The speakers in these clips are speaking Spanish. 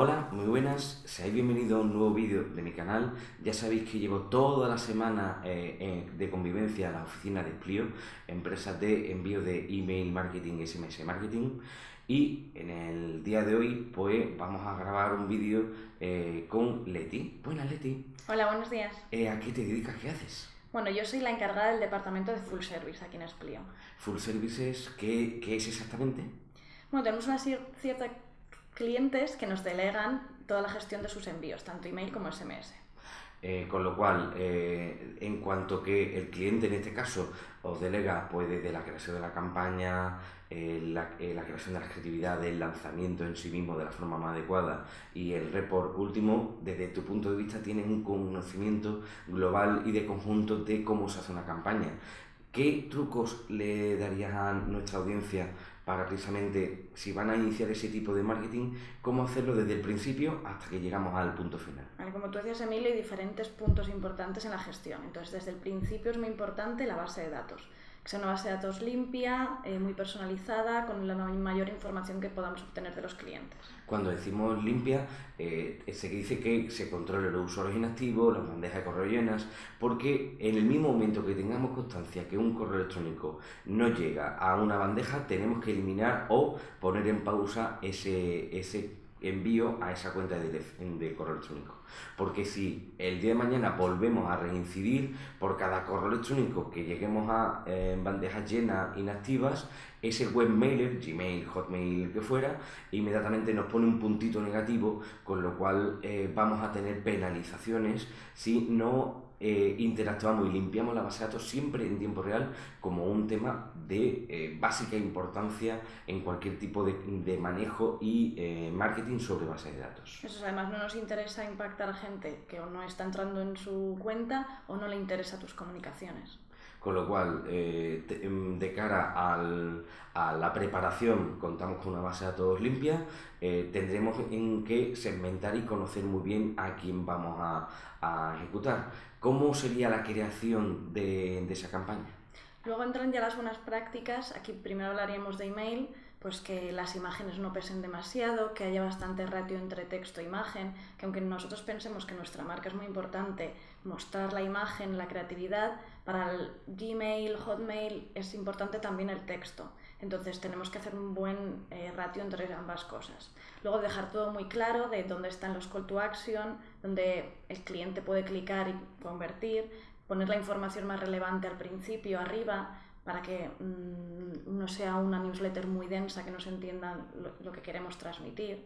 Hola, muy buenas, seáis bienvenidos a un nuevo vídeo de mi canal. Ya sabéis que llevo toda la semana eh, de convivencia en la oficina de Plio, empresa de envío de email marketing y SMS marketing. Y en el día de hoy, pues vamos a grabar un vídeo eh, con Leti. Buenas, Leti. Hola, buenos días. Eh, ¿A qué te dedicas? ¿Qué haces? Bueno, yo soy la encargada del departamento de Full Service aquí en Esplio. ¿Full Services qué, qué es exactamente? Bueno, tenemos una cierta clientes que nos delegan toda la gestión de sus envíos, tanto email como SMS. Eh, con lo cual, eh, en cuanto que el cliente en este caso os delega pues, desde la creación de la campaña, eh, la, la, creación de la creatividad, el lanzamiento en sí mismo de la forma más adecuada y el report último, desde tu punto de vista tienes un conocimiento global y de conjunto de cómo se hace una campaña. ¿Qué trucos le darías a nuestra audiencia para precisamente, si van a iniciar ese tipo de marketing, cómo hacerlo desde el principio hasta que llegamos al punto final. como tú decías, Emilio, hay diferentes puntos importantes en la gestión. Entonces, desde el principio es muy importante la base de datos que sea una base de datos limpia, eh, muy personalizada, con la mayor información que podamos obtener de los clientes. Cuando decimos limpia, eh, se dice que se controle los usuarios inactivos, las bandejas de correo llenas, porque en el mismo momento que tengamos constancia que un correo electrónico no llega a una bandeja, tenemos que eliminar o poner en pausa ese, ese envío a esa cuenta de, correo electrónico. Porque si el día de mañana volvemos a reincidir por cada correo electrónico que lleguemos a eh, bandejas llenas inactivas, ese webmailer, Gmail, Hotmail, que fuera, inmediatamente nos pone un puntito negativo, con lo cual eh, vamos a tener penalizaciones si no eh, interactuamos y limpiamos la base de datos siempre en tiempo real como un tema de eh, básica importancia en cualquier tipo de, de manejo y eh, marketing sobre base de datos. Eso además no nos interesa impactar a gente que o no está entrando en su cuenta o no le interesa tus comunicaciones. Con lo cual, eh, em, de cara al, a la preparación, contamos con una base de datos limpia, eh, tendremos en que segmentar y conocer muy bien a quién vamos a, a ejecutar. ¿Cómo sería la creación de, de esa campaña? Luego entran ya las buenas prácticas. Aquí primero hablaríamos de email, pues que las imágenes no pesen demasiado, que haya bastante ratio entre texto e imagen, que aunque nosotros pensemos que nuestra marca es muy importante, mostrar la imagen, la creatividad, para el Gmail, Hotmail es importante también el texto. Entonces tenemos que hacer un buen eh, ratio entre ambas cosas. Luego dejar todo muy claro de dónde están los call to action, donde el cliente puede clicar y convertir, poner la información más relevante al principio, arriba, para que mmm, no sea una newsletter muy densa, que no se entienda lo, lo que queremos transmitir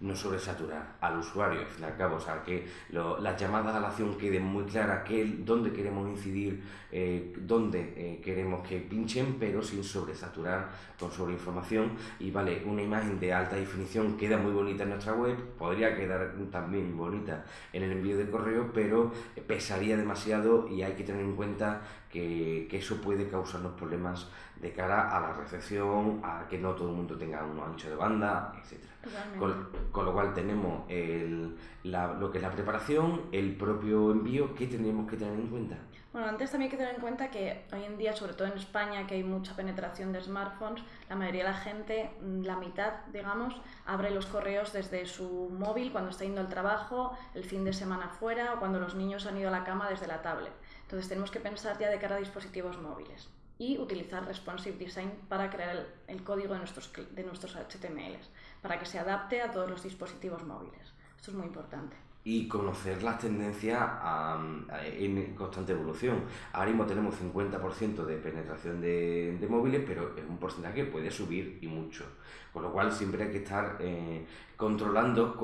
no sobresaturar al usuario, al fin y al cabo, o sea, que lo, las llamadas a la acción queden muy claras, que, dónde queremos incidir, eh, dónde eh, queremos que pinchen, pero sin sobresaturar con sobreinformación. Y vale, una imagen de alta definición queda muy bonita en nuestra web, podría quedar también bonita en el envío de correo, pero pesaría demasiado y hay que tener en cuenta que, que eso puede causarnos problemas de cara a la recepción, a que no todo el mundo tenga un ancho de banda, etc. Con, con, lo cual tenemos el, la, lo que es la preparación, el propio envío, ¿qué tenemos que tener en cuenta? Bueno, antes también hay que tener en cuenta que hoy en día, sobre todo en España, que hay mucha penetración de smartphones, la mayoría de la gente, mm, la mitad, digamos, abre los correos desde su móvil cuando está yendo al trabajo, el fin de semana fuera o cuando los niños han ido a la cama desde la tablet. Entonces tenemos que pensar ya de cara a dispositivos móviles y utilizar Responsive Design para crear el, el código de nuestros, de nuestros HTMLs, para que se adapte a todos los dispositivos móviles. Esto es muy importante y conocer las tendencias en constante evolución. Ahora mismo tenemos 50% de penetración de, de, móviles, pero es un porcentaje que puede subir y mucho. Con lo cual siempre hay que estar eh, controlando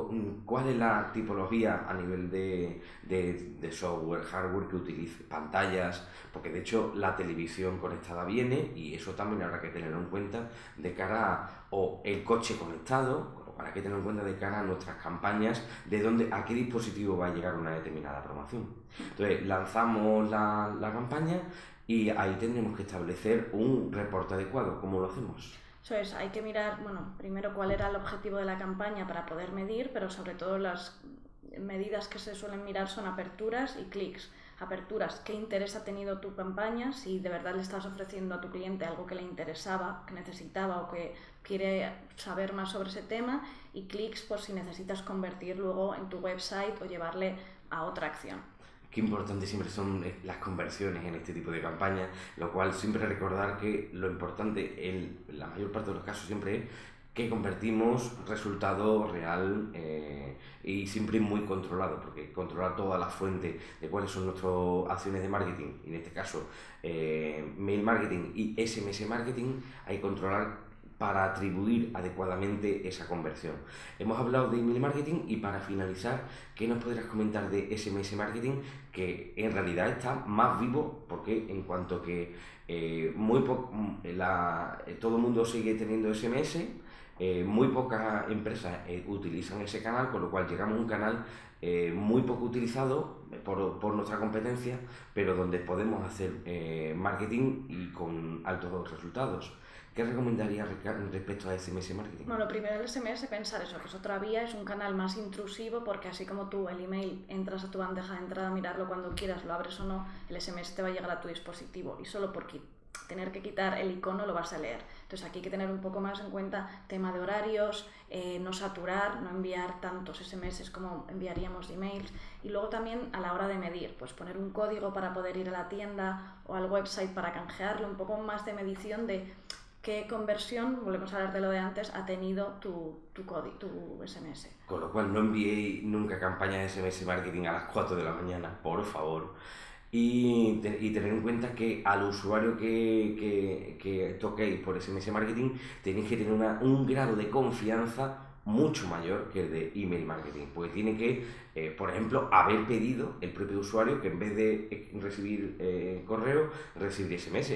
cuál es la tipología a nivel de, de, de, software, hardware que utilice, pantallas, porque de hecho la televisión conectada viene y eso también habrá que tenerlo en cuenta de cara a o el coche conectado, para que tener en cuenta de cara a nuestras campañas de dónde, a qué dispositivo va a llegar una determinada promoción. Entonces, lanzamos la, la campaña y ahí tendremos que establecer un reporte adecuado. ¿Cómo lo hacemos? Eso es, hay que mirar, bueno, primero cuál era el objetivo de la campaña para poder medir, pero sobre todo las medidas que se suelen mirar son aperturas y clics. aperturas, qué interés ha tenido tu campaña, si de verdad le estás ofreciendo a tu cliente algo que le interesaba, que necesitaba o que quiere saber más sobre ese tema y clics por si necesitas convertir luego en tu website o llevarle a otra acción. Qué importante siempre son eh, las conversiones en este tipo de campañas, lo cual siempre recordar que lo importante en la mayor parte de los casos siempre es que convertimos resultado real eh, y siempre muy controlado, porque controlar toda la fuente de cuáles son nuestras acciones de marketing, en este caso eh, mail marketing y SMS marketing, hay que controlar para atribuir adecuadamente esa conversión. Hemos hablado de email marketing y para finalizar, ¿qué nos podrías comentar de SMS marketing? Que en realidad está más vivo porque en cuanto que eh, muy todo el mundo sigue teniendo SMS, eh, muy pocas empresas eh, utilizan ese canal, con lo cual llegamos a un canal eh, muy poco utilizado por, por, nuestra competencia, pero donde podemos hacer marketing y con altos resultados. ¿Qué recomendarías respecto a SMS marketing? Bueno, lo primero el SMS, pensar eso, que es otra vía, es un canal más intrusivo porque así como tú el email entras a tu bandeja de entrada mirarlo cuando quieras, lo abres o no, el SMS te va a llegar a tu dispositivo y solo por tener que quitar el icono lo vas a leer. Entonces aquí hay que tener un poco más en cuenta tema de horarios, eh, no saturar, no enviar tantos SMS como enviaríamos emails y luego también a la hora de medir, pues poner un código para poder ir a la tienda o al website para canjearlo, un poco más de medición de qué conversión, volvemos a hablar de lo de antes, ha tenido tu, tu, código, tu SMS. Con lo cual no enviéis nunca campaña de SMS marketing a las 4 de la mañana, por favor y, tener en cuenta que al usuario que, que, que toquéis por SMS marketing tenéis que tener un grado de confianza mucho mayor que el de email marketing, porque tiene que, eh, por ejemplo, haber pedido el propio usuario que en vez de eh, recibir eh, correo, recibir SMS.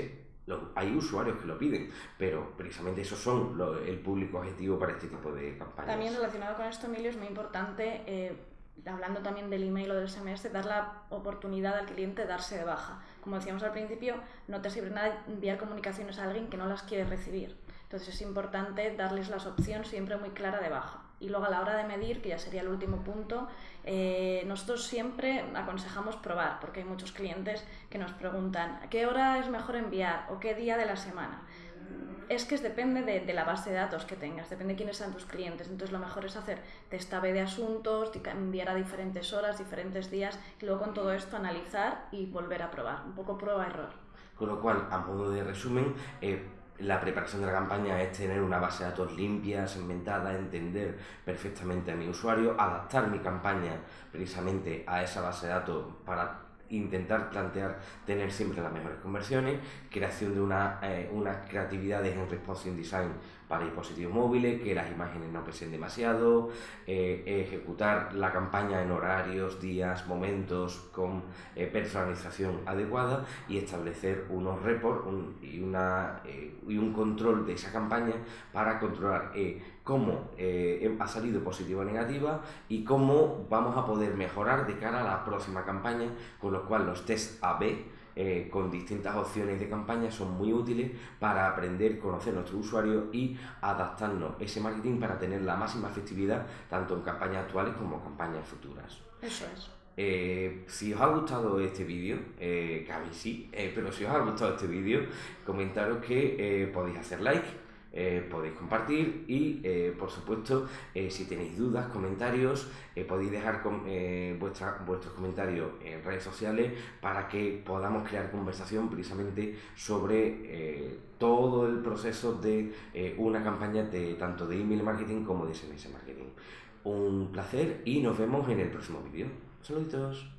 Hay usuarios que lo piden, pero precisamente esos son el público objetivo para este tipo de campañas. También relacionado con esto, Emilio, es muy importante hablando también del email o del SMS, dar la oportunidad al cliente de darse de baja. Como decíamos al principio, no te sirve nada enviar comunicaciones a alguien que no las quiere recibir. Entonces es importante darles las opciones siempre muy clara de baja. Y luego a la hora de medir, que ya sería el último punto, eh, nosotros siempre aconsejamos probar, porque hay muchos clientes que nos preguntan ¿a qué hora es mejor enviar o qué día de la semana es que depende de, la base de datos que tengas, depende de quiénes sean tus clientes. Entonces lo mejor es hacer testabe de asuntos, enviar a diferentes horas, diferentes días y luego con todo esto analizar y volver a probar. Un poco prueba-error. Con lo cual, a modo de resumen, eh, la preparación de la campaña es tener una base de datos limpia, segmentada, entender perfectamente a mi usuario, adaptar mi campaña precisamente a esa base de datos para intentar plantear tener siempre las mejores conversiones, creación de una, eh, unas creatividades en responsive design para dispositivos móviles, que las imágenes no pesen demasiado, eh, ejecutar la campaña en horarios, días, momentos con eh, personalización adecuada y establecer unos reports y, una, y un control de esa campaña para controlar cómo eh, ha salido positiva o negativa y cómo vamos a poder mejorar de cara a la próxima campaña, con lo cual los test AB eh, con distintas opciones de campaña son muy útiles para aprender, conocer nuestro usuario y adaptarnos ese marketing para tener la máxima efectividad tanto en campañas actuales como en campañas futuras. Eso es. Eh, si os ha gustado este vídeo, que a mí sí, pero si os ha gustado este vídeo, comentaros que podéis hacer like, eh, podéis compartir y eh, por supuesto eh, si tenéis dudas, comentarios, podéis dejar vuestra, vuestros comentarios en redes sociales para que podamos crear conversación precisamente sobre todo el proceso de una campaña de tanto de email marketing como de SMS marketing. Un placer y nos vemos en el próximo vídeo. Saluditos.